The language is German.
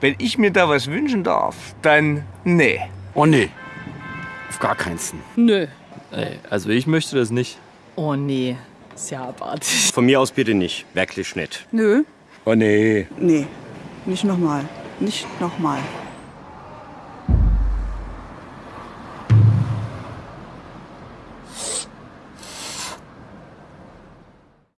wenn ich mir da was wünschen darf, dann nee. Oh nee. Auf gar keinen Fall. Nö. Ey, also ich möchte das nicht. Oh nee. Ist ja abartig. Von mir aus bitte nicht. Wirklich nicht. Nö. Oh nee. Nee. Nicht nochmal. Nicht nochmal.